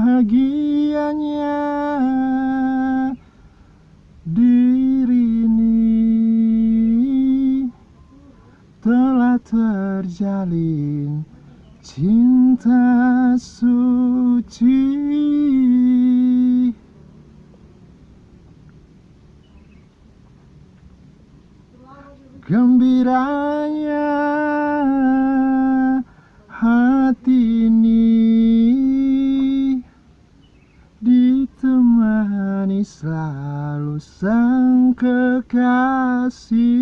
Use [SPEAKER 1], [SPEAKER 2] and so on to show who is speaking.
[SPEAKER 1] bahagianya diri ini telah terjalin cinta suci. Gembiranya selalu sang kekasih